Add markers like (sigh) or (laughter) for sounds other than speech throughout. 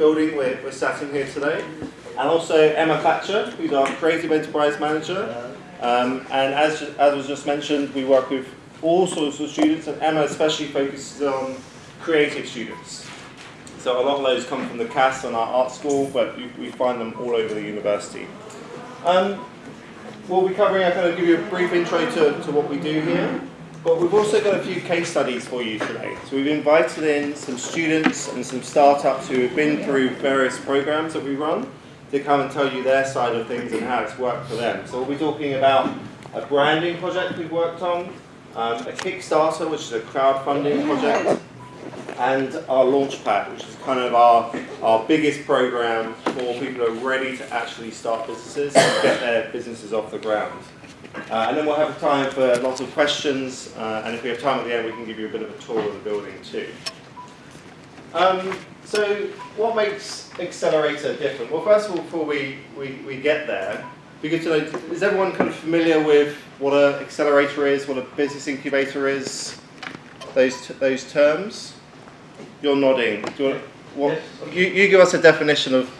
building we're, we're sat in here today. And also Emma Thatcher, who's our Creative Enterprise Manager. Um, and as, as was just mentioned, we work with all sorts of students, and Emma especially focuses on creative students. So a lot of those come from the Cass and our art school, but we, we find them all over the university. Um, we'll be covering, I'm going to give you a brief intro to, to what we do here. But we've also got a few case studies for you today. So we've invited in some students and some startups who have been through various programs that we run to come and tell you their side of things and how it's worked for them. So we'll be talking about a branding project we've worked on, um, a Kickstarter, which is a crowdfunding project, and our Launchpad, which is kind of our, our biggest program for people who are ready to actually start businesses and get their businesses off the ground. Uh, and then we'll have time for lots of questions, uh, and if we have time at the end, we can give you a bit of a tour of the building too. Um, so what makes Accelerator different? Well, first of all, before we, we, we get there, be good to know, is everyone kind of familiar with what an accelerator is, what a business incubator is, those, those terms? You're nodding. Do you, want, what, Yes. you, you give us a definition of,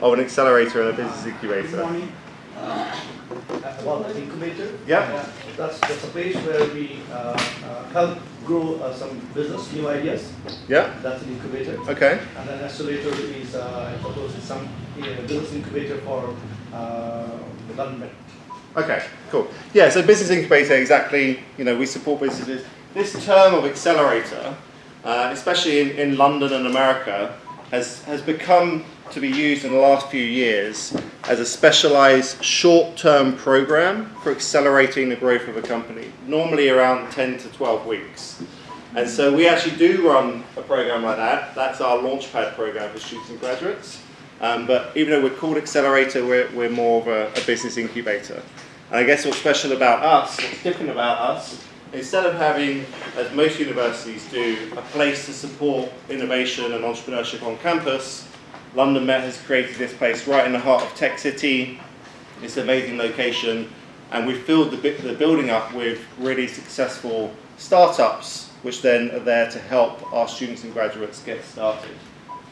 of an accelerator and a business Good incubator. morning. Uh, About the incubator. Yeah. Uh, That's, that's a place where we uh, uh, help grow uh, some business, new ideas. Yeah? That's an incubator. Okay. And then accelerator is, uh, I suppose, is some uh, business incubator for uh, the government. Okay, cool. Yeah, so business incubator, exactly, you know, we support businesses. This term of accelerator, uh, especially in, in London and America, has, has become to be used in the last few years as a specialized short-term program for accelerating the growth of a company, normally around 10 to 12 weeks. And so we actually do run a program like that. That's our Launchpad program for students and graduates. Um, but even though we're called Accelerator, we're, we're more of a, a business incubator. And I guess what's special about us, what's different about us, instead of having, as most universities do, a place to support innovation and entrepreneurship on campus, London Met has created this place right in the heart of Tech City. It's an amazing location, and we've filled the, the building up with really successful startups, which then are there to help our students and graduates get started.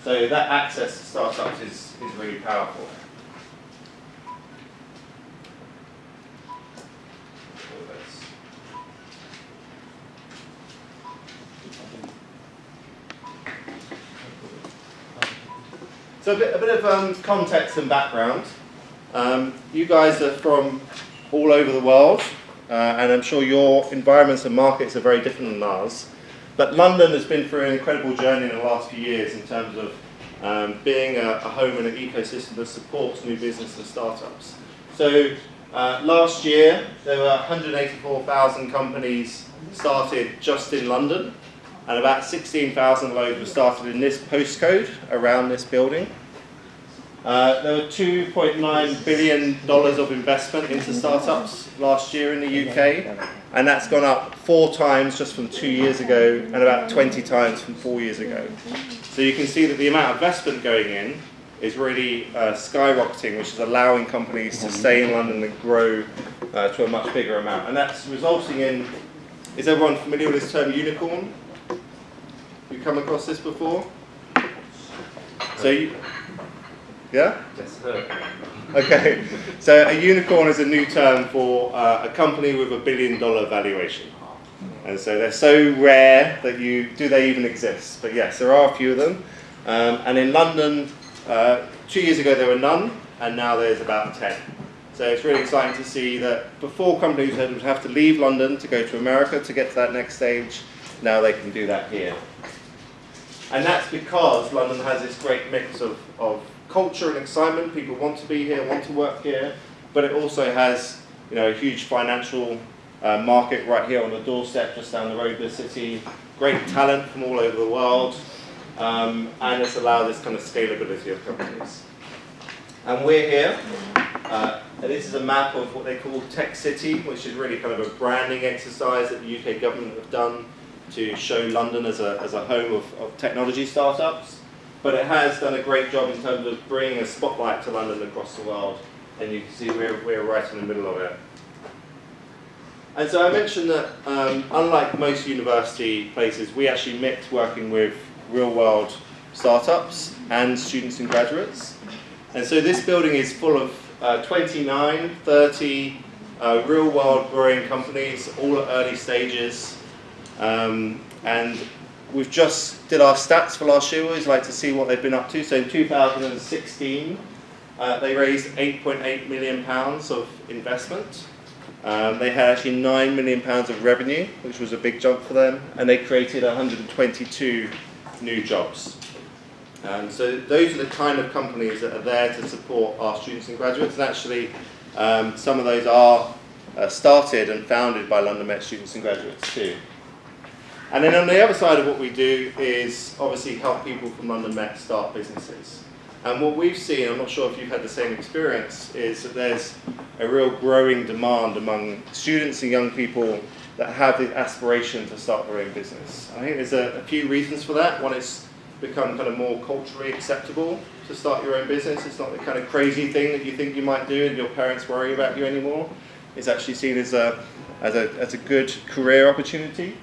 So that access to startups is, is really powerful. So a bit, a bit of um, context and background. Um, you guys are from all over the world, uh, and I'm sure your environments and markets are very different than ours. But London has been through an incredible journey in the last few years in terms of um, being a, a home and an ecosystem that supports new business and startups. So uh, last year, there were 184,000 companies started just in London, and about 16,000 loads were started in this postcode around this building. Uh, there were 2.9 billion dollars of investment into startups last year in the UK, and that's gone up four times just from two years ago, and about 20 times from four years ago. So you can see that the amount of investment going in is really uh, skyrocketing, which is allowing companies to stay in London and grow uh, to a much bigger amount, and that's resulting in. Is everyone familiar with this term unicorn? Come across this before? So you, yeah? Yes, sir. Okay, so a unicorn is a new term for uh, a company with a billion dollar valuation. And so they're so rare that you, do they even exist? But yes, there are a few of them. Um, and in London, uh, two years ago there were none, and now there's about 10. So it's really exciting to see that before companies would have to leave London to go to America to get to that next stage, now they can do that here. And that's because London has this great mix of, of culture and excitement. People want to be here, want to work here, but it also has you know, a huge financial uh, market right here on the doorstep, just down the road of the city. Great talent from all over the world, um, and it's allowed this kind of scalability of companies. And we're here. Uh, and this is a map of what they call Tech City, which is really kind of a branding exercise that the UK government have done to show London as a, as a home of, of technology startups. But it has done a great job in terms of bringing a spotlight to London across the world. And you can see we're, we're right in the middle of it. And so I mentioned that um, unlike most university places, we actually mix working with real world startups and students and graduates. And so this building is full of uh, 29, 30 uh, real world growing companies, all at early stages. Um, and we've just did our stats for last year. We always like to see what they've been up to. So in 2016, uh, they raised 8.8 million pounds of investment. Um, they had actually 9 million pounds of revenue, which was a big jump for them, and they created 122 new jobs. Um, so those are the kind of companies that are there to support our students and graduates, and actually um, some of those are uh, started and founded by London Met students and graduates too. And then on the other side of what we do is obviously help people from London Met start businesses. And what we've seen, I'm not sure if you've had the same experience, is that there's a real growing demand among students and young people that have the aspiration to start their own business. I think there's a, a few reasons for that. One is become kind of more culturally acceptable to start your own business. It's not the kind of crazy thing that you think you might do and your parents worry about you anymore. It's actually seen as a, as a, as a good career opportunity.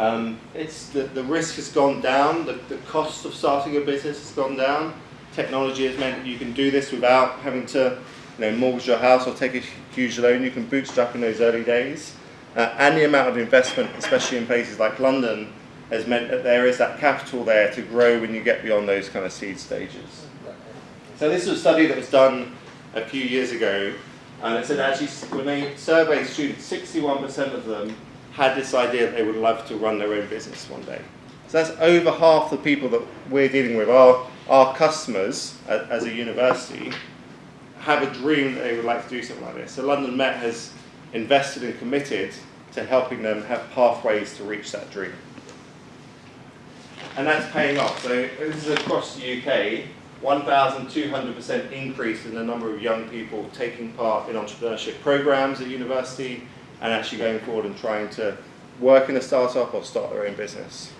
Um, it's the, the risk has gone down, the, the cost of starting a business has gone down. Technology has meant that you can do this without having to you know, mortgage your house or take a huge loan. You can bootstrap in those early days. Uh, and the amount of investment, especially in places like London, has meant that there is that capital there to grow when you get beyond those kind of seed stages. So this was a study that was done a few years ago, and it said actually when they surveyed students, 61% of them had this idea that they would love to run their own business one day. So that's over half the people that we're dealing with, our, our customers as a university, have a dream that they would like to do something like this. So London Met has invested and committed to helping them have pathways to reach that dream. And that's paying off. So this is across the UK, 1,200% increase in the number of young people taking part in entrepreneurship programs at university and actually going forward and trying to work in a startup or start their own business.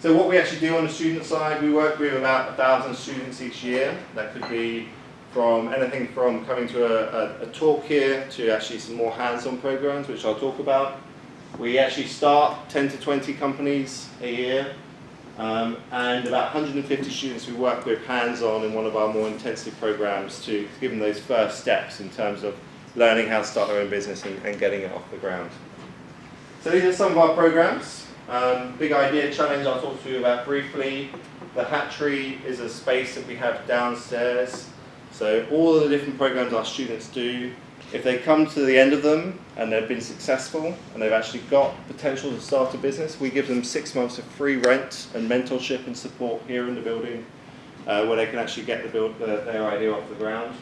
So what we actually do on the student side, we work with about a 1,000 students each year. That could be from anything from coming to a, a, a talk here to actually some more hands-on programs, which I'll talk about. We actually start 10 to 20 companies a year, um, and about 150 students we work with hands-on in one of our more intensive programs to give them those first steps in terms of learning how to start their own business and, and getting it off the ground. So these are some of our programs. Um, big Idea Challenge I'll talk to you about briefly. The Hatchery is a space that we have downstairs. So all of the different programs our students do, if they come to the end of them and they've been successful and they've actually got potential to start a business, we give them six months of free rent and mentorship and support here in the building uh, where they can actually get the build, their idea off the ground.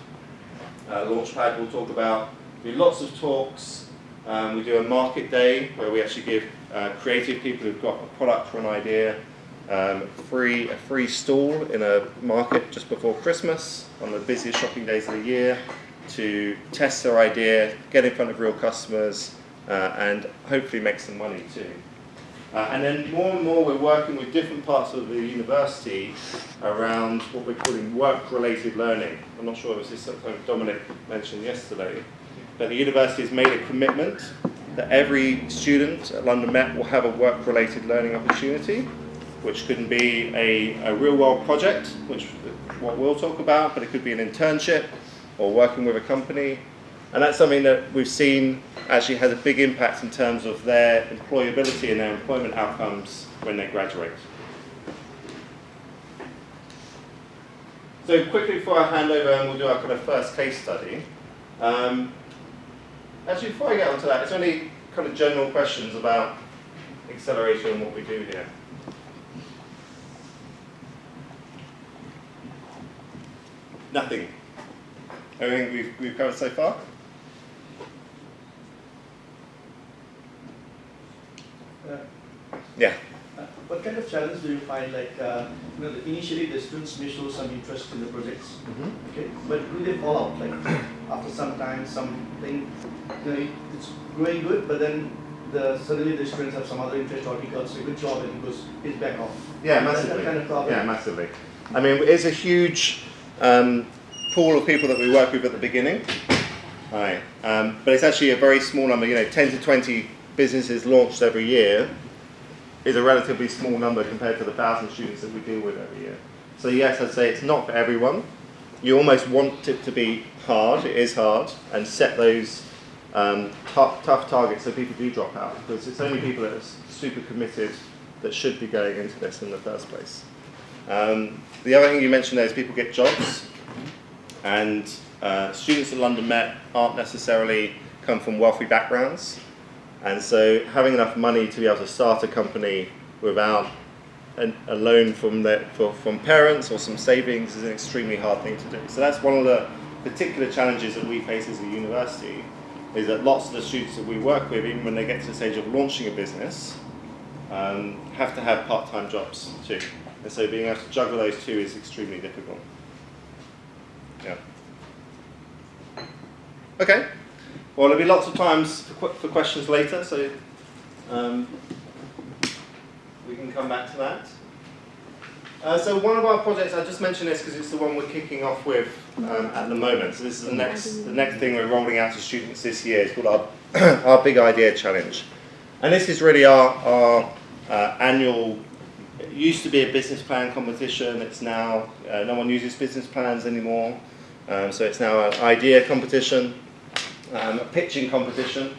Uh, Launchpad we'll talk about. We do lots of talks. Um, we do a market day where we actually give uh, creative people who've got a product or an idea um, free a free stall in a market just before Christmas on the busiest shopping days of the year to test their idea, get in front of real customers, uh, and hopefully make some money too. Uh, and then more and more we're working with different parts of the university around what we're calling work-related learning. I'm not sure if this is something Dominic mentioned yesterday, but the university has made a commitment that every student at London Met will have a work-related learning opportunity, which can be a, a real-world project, which what we'll talk about, but it could be an internship or working with a company. And that's something that we've seen actually has a big impact in terms of their employability and their employment outcomes when they graduate. So quickly before I hand over and we'll do our kind of first case study. Um, actually, before I get onto that, is there any kind of general questions about acceleration and what we do here? Nothing. Everything we've, we've covered so far? Uh, Yeah. uh, What kind of challenge do you find, like, uh, you know, initially the students may show some interest in the projects, okay, but will they fall out, like, after some time, something, you know, it's going good, but then the, suddenly the students have some other interest or he does a good job and he goes, he's back off. Yeah, massively. kind of problem. Yeah, massively. I mean, it's a huge um, pool of people that we work with at the beginning. Right. Um, but it's actually a very small number, you know, 10 to 20 businesses launched every year. Is a relatively small number compared to the thousand students that we deal with every year. So yes, I'd say it's not for everyone. You almost want it to be hard, it is hard, and set those um, tough, tough targets so people do drop out, because it's only people that are super committed that should be going into this in the first place. Um, the other thing you mentioned there is people get jobs, and uh, students at London Met aren't necessarily come from wealthy backgrounds, and so having enough money to be able to start a company without an, a loan from for, from parents or some savings is an extremely hard thing to do. So that's one of the particular challenges that we face as a university, is that lots of the students that we work with, even when they get to the stage of launching a business, um, have to have part-time jobs too. And so being able to juggle those two is extremely difficult. Yeah. Okay. Well, there'll be lots of times for, for questions later, so um, we can come back to that. Uh, so one of our projects, I just mentioned this because it's the one we're kicking off with um, at the moment. So this is the next, the next thing we're rolling out to students this year. It's called our, (clears throat) our Big Idea Challenge. And this is really our, our uh, annual, it used to be a business plan competition. It's now, uh, no one uses business plans anymore. Um, so it's now an idea competition, um, a pitching competition.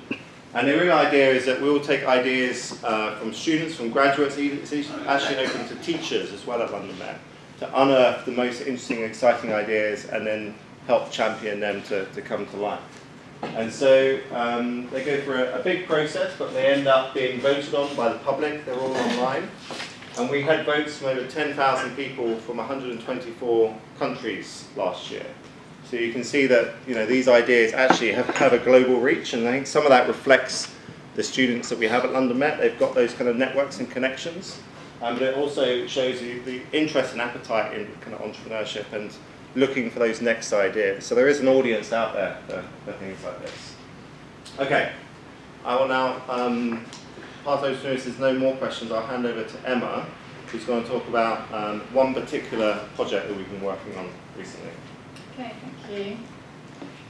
And the real idea is that we will take ideas uh, from students, from graduates, it's actually open to teachers as well at London Met, to unearth the most interesting, exciting ideas and then help champion them to, to come to life. And so um, they go through a, a big process, but they end up being voted on by the public. They're all online. And we had votes from over 10,000 people from 124 countries last year. So you can see that you know these ideas actually have, have a global reach, and I think some of that reflects the students that we have at London Met. They've got those kind of networks and connections, um, but it also shows you the interest and appetite in kind of entrepreneurship and looking for those next ideas. So there is an audience out there for, for things like this. Okay, I will now um, pass over to there's no more questions. I'll hand over to Emma, who's going to talk about um, one particular project that we've been working on recently. Okay, thank you.